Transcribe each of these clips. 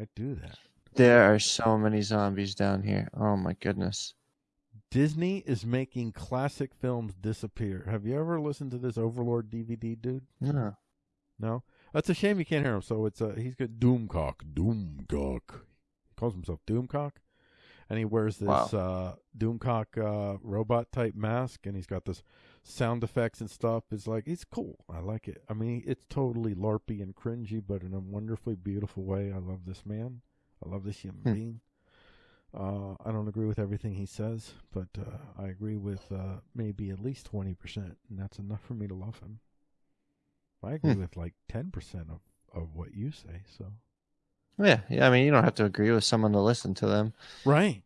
I do that. There are so many zombies down here. Oh my goodness. Disney is making classic films disappear. Have you ever listened to this Overlord DVD, dude? No. No. That's a shame you can't hear him. So it's uh he's got Doomcock. Doomcock. He calls himself Doomcock. And he wears this Wow. uh Doomcock uh robot type mask and he's got this sound effects and stuff. is like it's cool. I like it. I mean it's totally larpy and cringy, but in a wonderfully beautiful way. I love this man. I love this human Hmm. being. Uh, I don't agree with everything he says, but uh, I agree with uh, maybe at least twenty percent, and that's enough for me to love him. I agree Hmm. with like ten percent of, of what you say. So Yeah, yeah. I mean, you don't have to agree with someone to listen to them. right.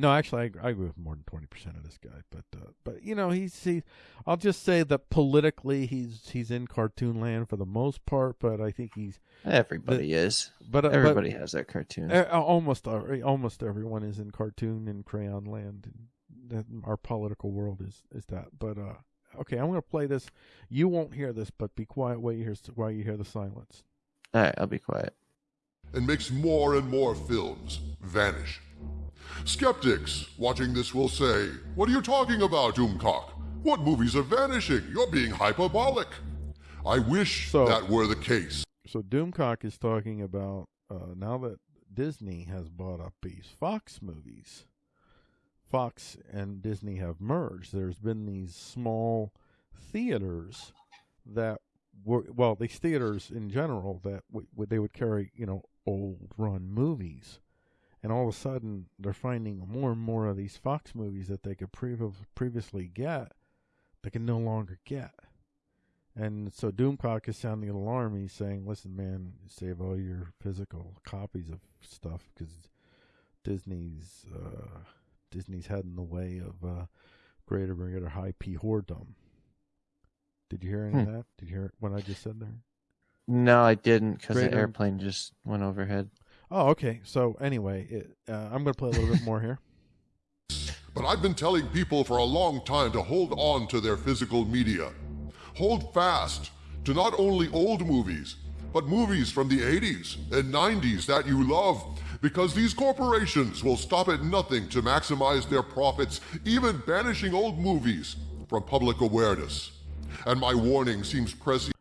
No, actually, I, I agree with more than twenty percent of this guy, but uh, but you know he's he. I'll just say that politically he's he's in cartoon land for the most part, but I think he's Everybody is. but uh, but- Everybody has their cartoon. Uh, almost almost everyone is in cartoon and crayon land. That our political world is is that. But uh, okay, I'm going to play this. You won't hear this, but be quiet while you hear while you hear the silence. All right, I'll be quiet. And makes more and more films vanish. Skeptics watching this will say, What are you talking about, Doomcock? What movies are vanishing? You're being hyperbolic. I wish So- that were the case. So Doomcock is talking about uh, now that Disney has bought up these Fox movies. Fox and Disney have merged. There's been these small theaters that were well, these theaters in general that w- w- they would carry, you know, old run movies, and all of a sudden they're finding more and more of these Fox movies that they could prev- previously get, they can no longer get. And so Doomcock is sounding an alarm. He's saying, "Listen, man, save all your physical copies of stuff because Disney's uh, Disney's head in the way of uh, greater and greater high P whoredom." Did you hear any of Hmm. that? Did you hear what I just said there? No, I didn't because the Great, um, airplane just went overhead. Oh, okay. So anyway, it, uh, I'm going to play a little bit more here. But I've been telling people for a long time to hold on to their physical media. Hold fast to not only old movies, but movies from the 80s and 90s that you love, because these corporations will stop at nothing to maximize their profits, even banishing old movies from public awareness. And my warning seems prescient.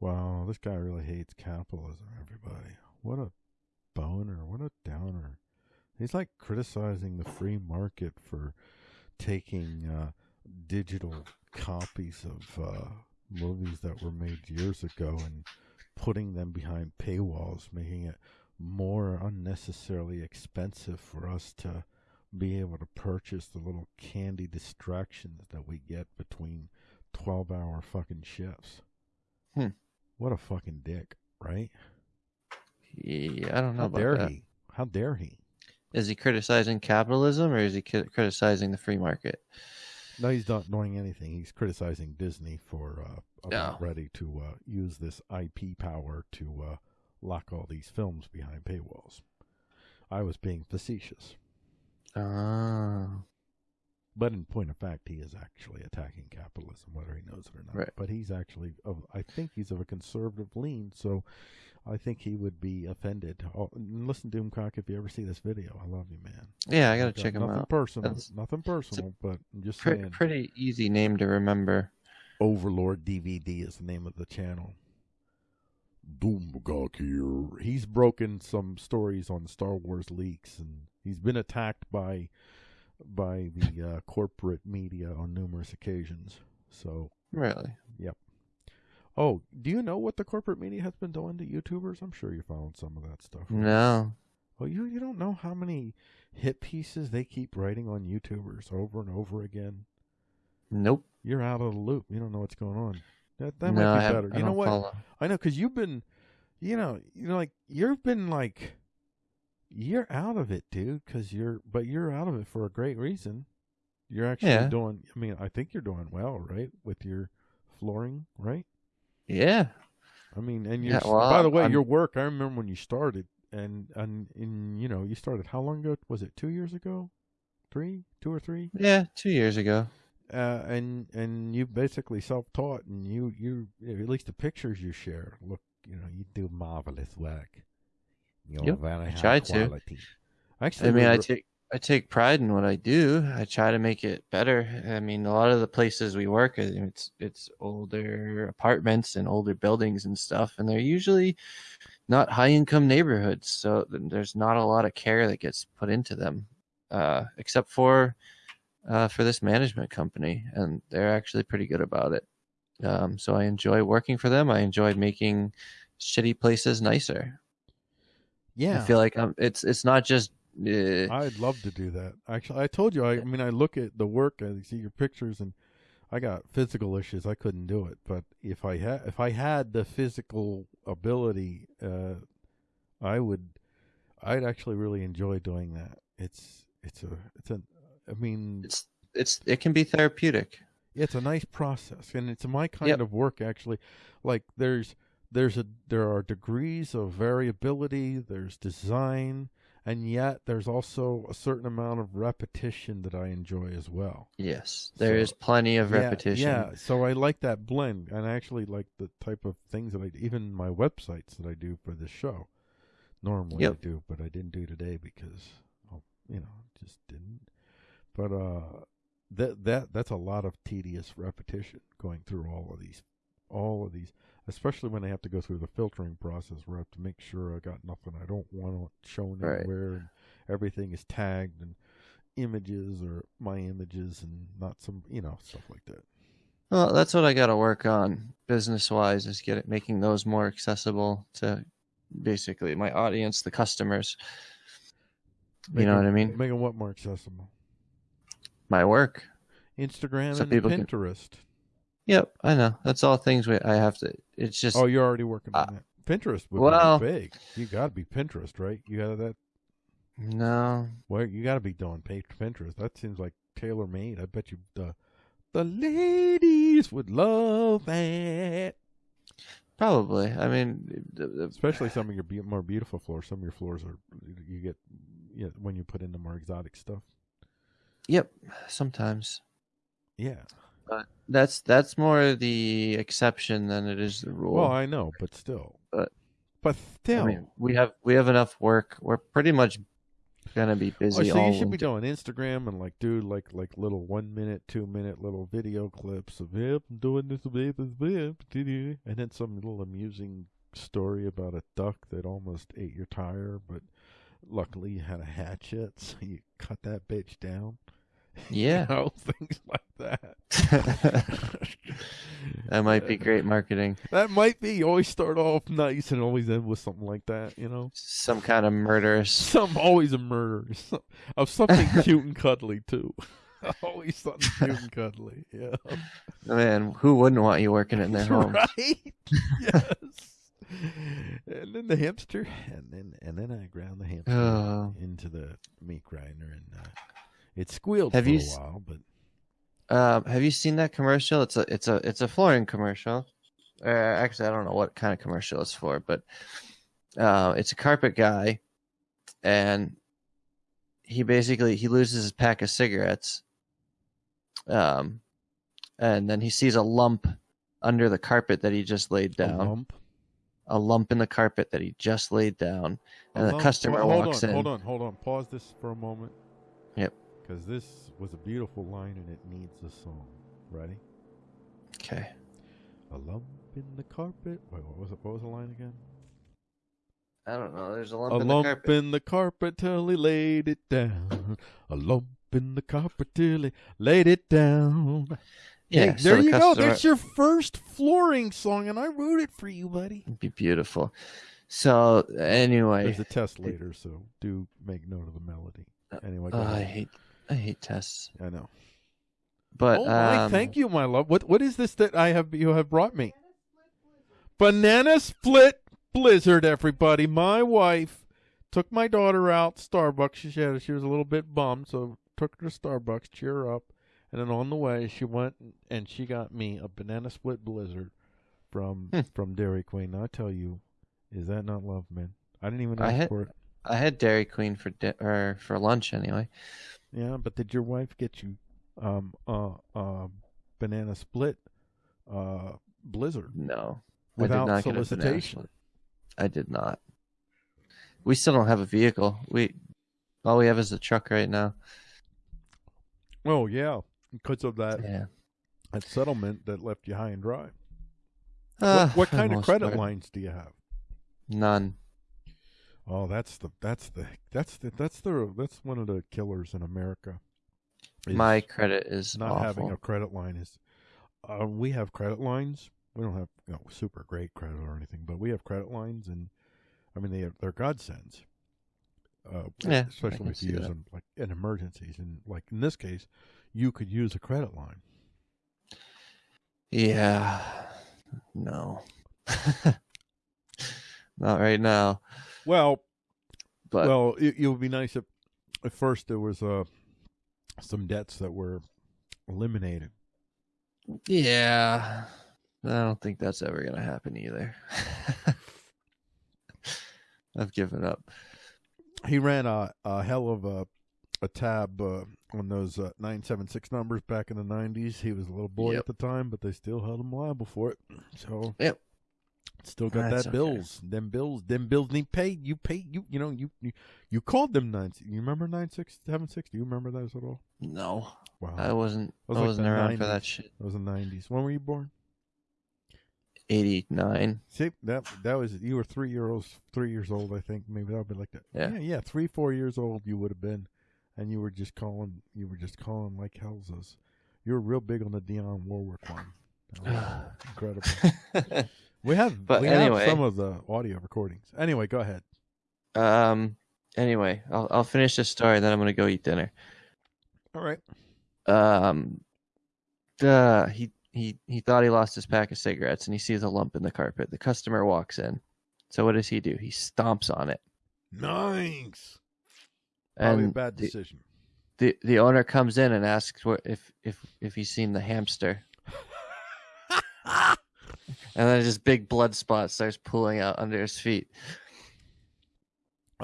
Wow, this guy really hates capitalism, everybody. What a boner. What a downer. He's like criticizing the free market for taking uh, digital copies of uh, movies that were made years ago and putting them behind paywalls, making it more unnecessarily expensive for us to be able to purchase the little candy distractions that we get between 12 hour fucking shifts. Hmm. What a fucking dick, right? Yeah, I don't know How about dare that. he? How dare he? Is he criticizing capitalism or is he criticizing the free market? No, he's not doing anything. He's criticizing Disney for uh, Yeah. ready to uh, use this IP power to uh, lock all these films behind paywalls. I was being facetious, Oh. But in point of fact, he is actually attacking capitalism, whether he knows it or not. Right. But he's actually, of, I think he's of a conservative lean, so I think he would be offended. Oh, listen, Doomcock, if you ever see this video, I love you, man. Yeah, I gotta got check him out. Personal, That's- nothing personal, but just Pre- saying. pretty easy name to remember. Overlord DVD is the name of the channel. Doomcock here. He's broken some stories on Star Wars leaks, and he's been attacked by by the uh, corporate media on numerous occasions. So, Really? Yep. Oh, do you know what the corporate media has been doing to YouTubers? I'm sure you found some of that stuff. right? No. Oh, you you don't know how many hit pieces they keep writing on YouTubers over and over again. Nope. You're out of the loop. You don't know what's going on. That that no, might I be have, better. I You know what? follow. I know because you've been, you know, you know, like you've been like, you're out of it, dude. Because you're, but you're out of it for a great reason. You're actually Yeah. doing. I mean, I think you're doing well, right, with your flooring, right? Yeah. I mean, and you, yeah, well, by the way, I'm- your work. I remember when you started, and and and you know, you started how long ago? Was it two years ago? Three, two or three? Yeah, two years ago. uh, and and you basically self-taught, and you you at least the pictures you share look, you know, you do marvelous work. You know, Yep, very I try to. Actually, I mean, I take I take pride in what I do. I try to make it better. I mean, a lot of the places we work, it's it's older apartments and older buildings and stuff, and they're usually not high income neighborhoods. So there's not a lot of care that gets put into them, uh, except for uh, for this management company, and they're actually pretty good about it. Um, so I enjoy working for them. I enjoyed making shitty places nicer. Yeah, I feel like um, it's it's not just. Uh, I'd love to do that. Actually, I told you. I, I mean, I look at the work, I see your pictures, and I got physical issues. I couldn't do it. But if I had, if I had the physical ability, uh, I would. I'd actually really enjoy doing that. It's it's a it's a. I mean, it's it's it can be therapeutic. it's a nice process, and it's my kind Yep. of work. Actually, like there's there's a there are degrees of variability. There's design, and yet there's also a certain amount of repetition that I enjoy as well. Yes, there is So, plenty of repetition. Yeah, yeah, so I like that blend, and I actually like the type of things that I even my websites that I do for this show. Normally Yep. I do, but I didn't do today because, oh, you know, just didn't. But uh, that that that's a lot of tedious repetition going through all of these, all of these, especially when I have to go through the filtering process where I have to make sure I got nothing I don't want shown Right. anywhere, and everything is tagged and images or my images and not some you know stuff like that. Well, that's what I got to work on business wise is get it making those more accessible to basically my audience, the customers. You know what I mean? Making what more accessible? My work. Instagram So and people can- Pinterest. Yep, I know. That's all things we, I have to. It's just Oh, you're already working on Uh, that. Pinterest would well- be big. You got to be Pinterest, right? You got that. no. Well, you got to be doing Pinterest. That seems like tailor made. I bet you the the ladies would love that. Probably. I mean, the- the- Especially some of your be- more beautiful floors. Some of your floors are you get yeah, when you put in the more exotic stuff. yep. Sometimes. Yeah. That's that's more the exception than it is the rule. Well, I know, but still. But- but still. I mean, we have we have enough work. We're pretty much gonna be Oh, busy so all you should be doing Instagram and like do like like little one minute, two minute little video clips of yep, I'm doing this, this, this," and then some little amusing story about a duck that almost ate your tire, but luckily you had a hatchet, so you cut that bitch down. Yeah. you know, things like that. that might be great marketing. That might be. You always start off nice and always end with something like that. You know. Some kind of murderous. Some always a murder some, of something cute and cuddly too. always something cute and cuddly. Yeah. Man, who wouldn't want you working in their home? Right. yes. And then the hamster, and then and then I ground the hamster Oh. into the meat grinder, and uh, it squealed Have for you a while. But Um, have you seen that commercial? It's a it's a it's a flooring commercial. Uh, actually, I don't know what kind of commercial it's for, but uh, it's a carpet guy, and he basically he loses his pack of cigarettes, um, and then he sees a lump under the carpet that he just laid a down, lump. a lump in the carpet that he just laid down, A and the lump- customer hold walks on, in. Hold on, hold on. Pause this for a moment. Because this was a beautiful line, and it needs a song. Ready? Okay. A lump in the carpet. Wait, what was it? What was the line again? I don't know. There's a lump a in lump the carpet. in the carpet till he laid it down. A lump in the carpet till he laid it down. yeah. Hey, so there the you go. That's your first flooring song, and I wrote it for you, buddy. It'd be beautiful. So anyway, There's a test later, so do make note of the melody. Anyway, oh, I hate I hate tests. I know. But oh my, um, thank you, my love. What what is this that I have you have brought me? Banana split blizzard, everybody. My wife took my daughter out Starbucks. She said she was a little bit bummed, so took her to Starbucks, cheer her up, and then on the way she went and she got me a banana split blizzard from Hmm. from Dairy Queen. I tell you, is that not love, man? I didn't even I ask had- for it. I had Dairy Queen for di- or for lunch anyway. Yeah, but did your wife get you um uh uh banana split uh blizzard? No, Without I did not get a banana solicitation. I did not. we still don't have a vehicle. We all we have is a truck right now. Oh yeah, because of that Yeah. that settlement that left you high and dry. Uh, what what kind of credit part. lines do you have? None. Oh, that's the that's the that's the that's the that's one of the killers in America. My credit is not awful. having a credit line is. Uh, we have credit lines. We don't have you know, super great credit or anything, but we have credit lines, and I mean they have, they're godsends. Uh, Yeah, especially if you use that. them like in emergencies, and like in this case, you could use a credit line. Yeah. No. Not right now. Well, But well, it, it would be nice if at first there was uh some debts that were eliminated. yeah. I don't think that's ever gonna happen either. I've given up. He ran a, a hell of a a tab uh, on those uh, nine seven six numbers back in the nineties. He was a little boy Yep. at the time, but they still held him liable for it. So Yep. Still got That's that okay. bills. Them bills. Them bills need paid. You pay. You you know you you, you called them nine. You remember nine six seven six? Do you remember those at all? No. Wow, I wasn't was I like wasn't around for 90s. that shit. that was the nineties. When were you born? Eighty nine. See that that was you were three year olds three years old I think maybe that would be like that Yeah. yeah yeah three four years old you would have been and you were just calling you were just calling like hell's us you were real big on the Dionne Warwick one incredible we have But we have some of the audio recordings. Anyway go ahead. Um anyway, I'll I'll finish this story and then I'm gonna go eat dinner. all right. Um uh, he he he thought he lost his pack of cigarettes and he sees a lump in the carpet. The customer walks in. So what does he do? He stomps on it. Nice. Probably a bad decision. the the owner comes in and asks what if if if he's seen the hamster. and then just big blood spot starts pulling out under his feet.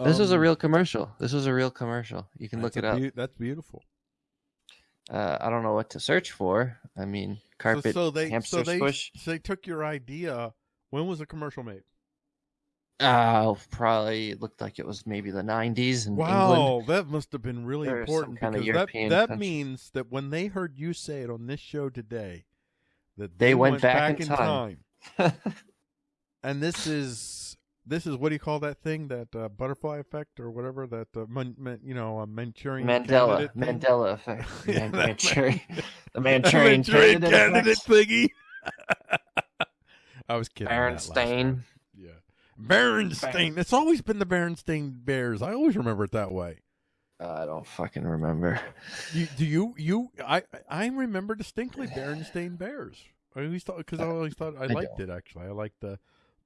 This was a Um, real commercial. This was a real commercial. You can look it up. beau- that's beautiful. Uh, i don't know what to search for. I mean carpet so, so they hamster so they squish so they took your idea. When was the commercial made? Uh, probably it looked like it was maybe the 90s in England. Wow, that must have been really Or important because European that, that country. means that when they heard you say it on this show today, that They went back in time. time. And this is this is what do you call that thing? That uh, butterfly effect or whatever that uh, man, man, you know a Manchurian Mandela? Mandela effect. Yeah, Man- Manchurian, the Manchurian, Manchurian candidate, candidate thingy. I was kidding. that last time. Berenstain. Yeah. Berenstain. It's always been the Berenstain Bears. I always remember it that way. Uh, I don't fucking remember. You, do you you I I remember distinctly Berenstain Bears. I always thought because I always thought I, I liked it actually. I liked the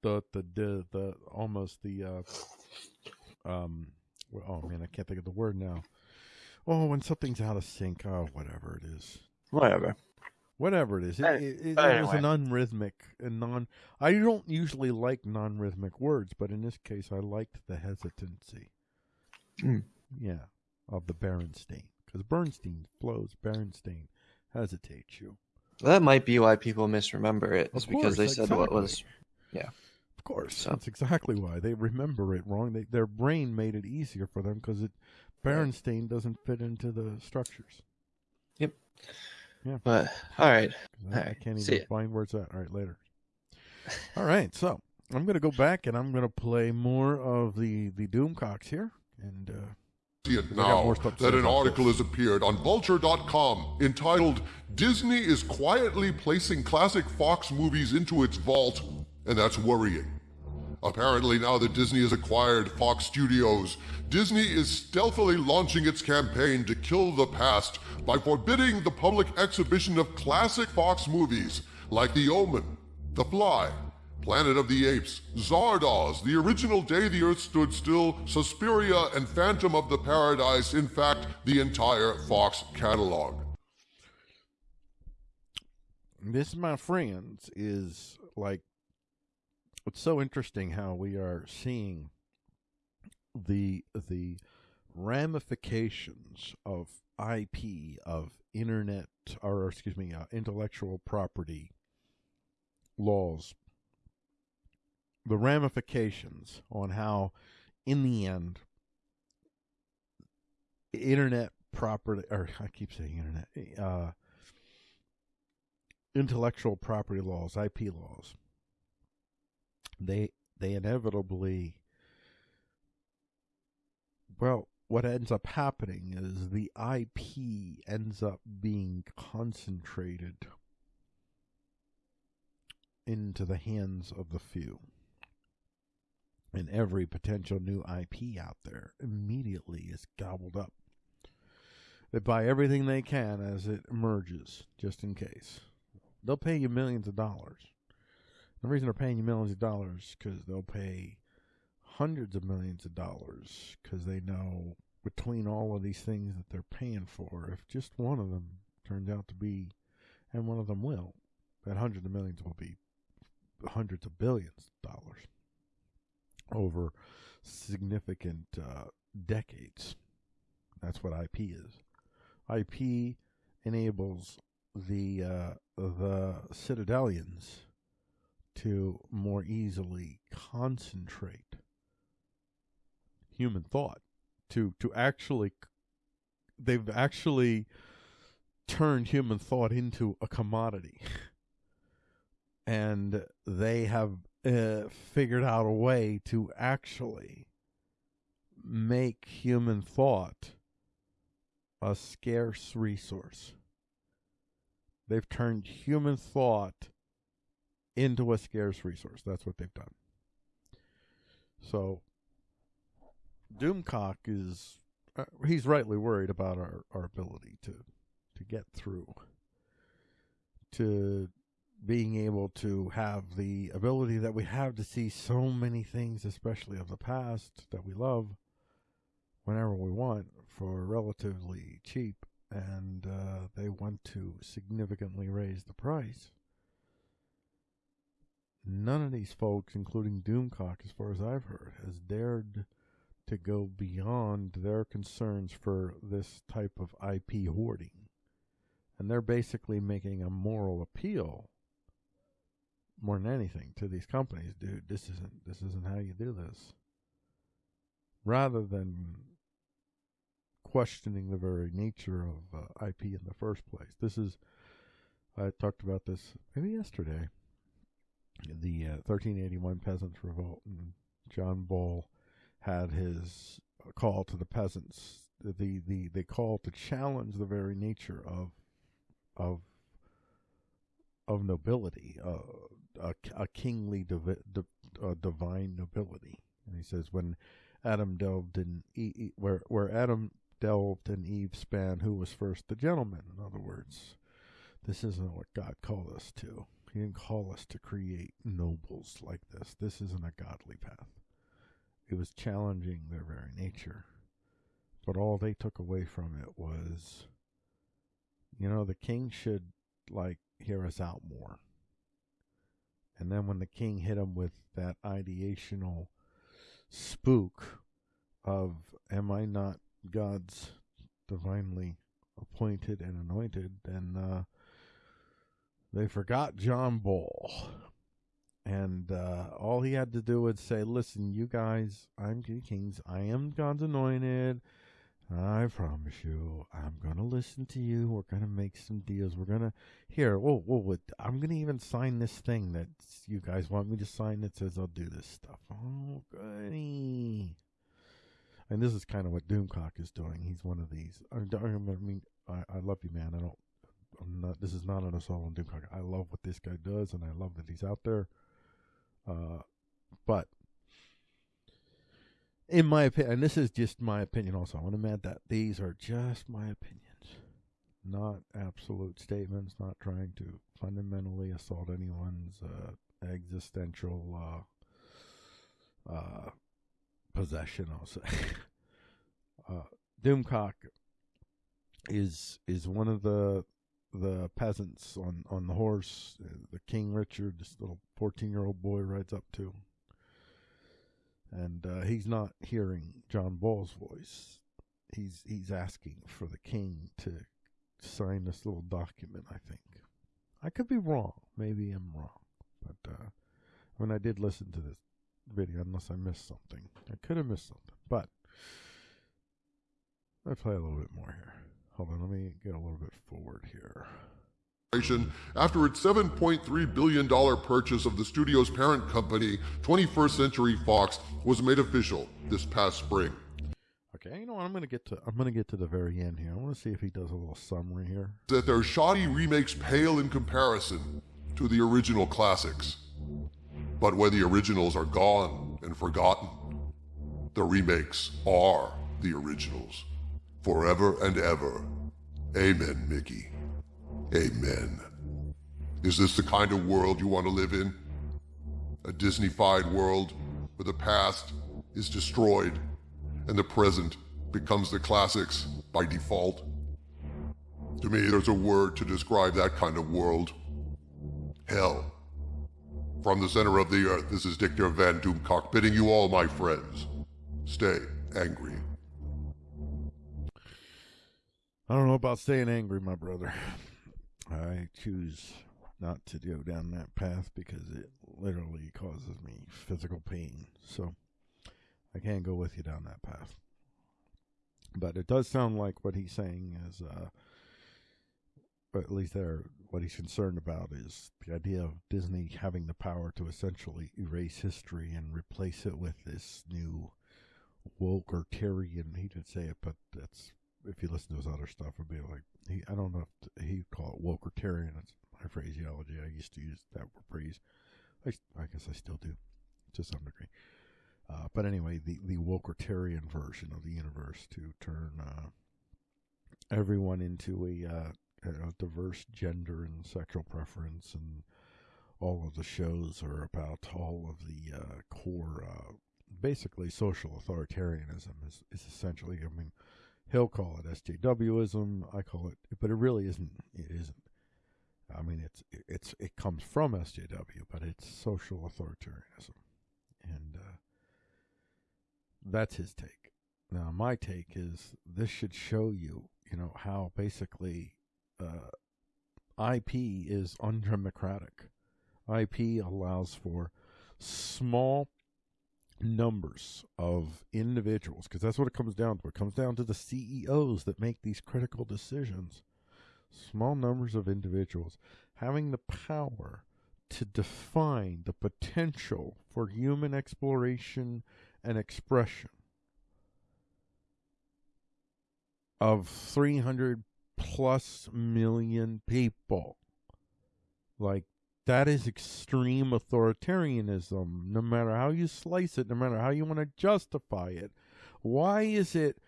the the the, the almost the uh um oh man I can't think of the word now. Oh, when something's out of sync. Oh, whatever it is. Whatever. Whatever it is, it, it, it, but it was an unrhythmic and non. I don't usually like non-rhythmic words, but in this case, I liked the hesitancy. Mm. Yeah, of the Berenstain because Bernstein flows. Berenstain hesitates you. That might be why people misremember it. Of because they course, said what exactly. Yeah. Of course, So- that's exactly why they remember it wrong. They, their brain made it easier for them because it Berenstain doesn't fit into the structures. Yep. Yeah. But all right, I, all right. I can't even find where it's at. All right, later. All right, so I'm gonna go back and I'm gonna play more of the the Doomcocks here, and uh, See it now more stuff to that an article this. has appeared on Vulture.com entitled Disney is quietly placing classic Fox movies into its vault, and that's worrying. Apparently, now that Disney has acquired Fox Studios, Disney is stealthily launching its campaign to kill the past by forbidding the public exhibition of classic Fox movies like The Omen, The Fly, Planet of the Apes, Zardoz, the original Day the Earth Stood Still, Suspiria, and Phantom of the Paradise, in fact, the entire Fox catalog. this, my friends, is like it's so interesting how we are seeing the the ramifications of IP of internet or excuse me uh, intellectual property laws the ramifications on how in the end, internet property, or I keep saying internet, uh, intellectual property laws, IP laws, they they inevitably, well, what ends up happening is the IP ends up being concentrated into the hands of the few. And every potential new IP out there immediately is gobbled up. They buy everything they can as it emerges, just in case. They'll pay you millions of dollars. The reason they're paying you millions of dollars is because they'll pay hundreds of millions of dollars because they know between all of these things that they're paying for, if just one of them turns out to be, and one of them will, that hundreds of millions will be hundreds of billions of dollars over significant uh, decades. That's what IP is. IP enables the uh, the Citadelians to more easily concentrate human thought to to actually they've actually turned human thought into a commodity and they have uh, figured out a way to actually make human thought a scarce resource. They've turned human thought into a scarce resource. That's what they've done. So, Doomcock is, uh, he's rightly worried about our, our ability to, to get through, to being able to have the ability that we have to see so many things, especially of the past that we love, whenever we want for relatively cheap. And uh, they want to significantly raise the price. None of these folks, including Doomcock, as far as I've heard, has dared to go beyond their concerns for this type of IP hoarding. And they're basically making a moral appeal more than anything to these companies, dude. This isn't this isn't how you do this. Rather than questioning the very nature of uh, IP in the first place. This is I talked about this maybe yesterday. The uh, 1381 Peasants Revolt, and John Ball had his call to the peasants. The the the call to challenge the very nature of of of nobility, uh, a, a kingly divi, di, uh, divine nobility. And he says, when Adam delved in, e, where where Adam delved and Eve span, who was first the gentleman? In other words, this isn't what God called us to. He didn't call us to create nobles like this. This isn't a godly path. It was challenging their very nature. But all they took away from it was, you know, the king should, like, hear us out more. And then when the king hit him with that ideational spook of, Am I not God's divinely appointed and anointed? Then uh, they forgot John Ball. And uh, all he had to do was say, Listen, you guys, I'm King Kings. I am God's anointed. I promise you, I'm gonna listen to you. We're gonna make some deals. We're gonna here. Whoa, whoa! I'm gonna even sign this thing that you guys want me to sign that says I'll do this stuff. Oh, goody! And this is kind of what Doomcock is doing. He's one of these. I, I mean, I, I love you, man. I don't. I'm not. This is not an assault on Doomcock. I love what this guy does, and I love that he's out there. Uh, but in my opinion, and this is just my opinion also, I want to add that these are just my opinions, not absolute statements, not trying to fundamentally assault anyone's uh, existential uh, uh, possession, I'll say. uh, Doomcock is is one of the the peasants on, on the horse, uh, the King Richard, this little 14 year old boy rides up to and uh, he's not hearing John Ball's voice. He's he's asking for the king to sign this little document. I think I could be wrong. Maybe I'm wrong, but uh, when I did listen to this video unless I missed something. I could have missed something, but let's play a little bit more here. Hold on, let me get a little bit forward here. After its $7.3 billion purchase of the studio's parent company, 21st Century Fox, was made official this past spring. Okay, you know what? I'm gonna get to I'm gonna get to the very end here. I want to see if he does a little summary here. That their shoddy remakes pale in comparison to the original classics. But when the originals are gone and forgotten, the remakes are the originals. Forever and ever. Amen, Mickey. Amen. Is this the kind of world you want to live in? A Disneyfied world where the past is destroyed and the present becomes the classics by default? To me, there's a word to describe that kind of world hell. From the center of the earth, this is Dictor Van Doomcock bidding you all, my friends, stay angry. I don't know about staying angry, my brother. I choose not to go down that path because it literally causes me physical pain. So I can't go with you down that path. But it does sound like what he's saying is, uh, at least there, what he's concerned about is the idea of Disney having the power to essentially erase history and replace it with this new Wokertarian. He didn't say it, but that's if you listen to his other stuff, would be like he. I don't know if he'd call it Wokertarian. That's my phraseology. I used to use that phrase. I, I guess I still do, to some degree. Uh, but anyway, the the Wokertarian version of the universe to turn uh, everyone into a, uh, a diverse gender and sexual preference, and all of the shows are about all of the uh, core, uh, basically social authoritarianism is, is essentially. I mean, he'll call it SJWism. I call it, but it really isn't. It isn't. I mean, it's it's it comes from SJW, but it's social authoritarianism, and uh, that's his take. Now, my take is this should show you, you know, how basically uh, IP is undemocratic. IP allows for small numbers of individuals, because that's what it comes down to. It comes down to the CEOs that make these critical decisions. Small numbers of individuals having the power to define the potential for human exploration and expression of 300 plus million people. Like, that is extreme authoritarianism, no matter how you slice it, no matter how you want to justify it. Why is it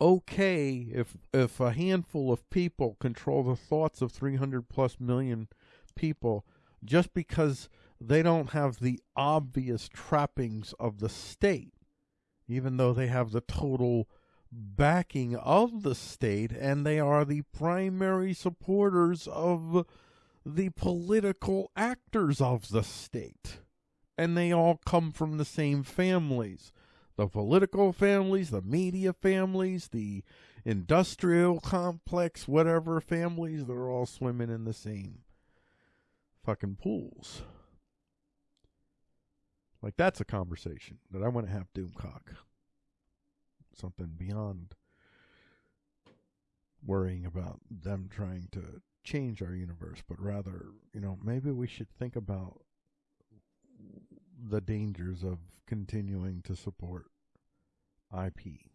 okay if if a handful of people control the thoughts of 300 plus million people just because they don't have the obvious trappings of the state even though they have the total backing of the state and they are the primary supporters of the political actors of the state. And they all come from the same families the political families, the media families, the industrial complex, whatever families, they're all swimming in the same fucking pools. Like that's a conversation that I want to have Doomcock. Something beyond worrying about them trying to change our universe, but rather, you know, maybe we should think about the dangers of continuing to support IP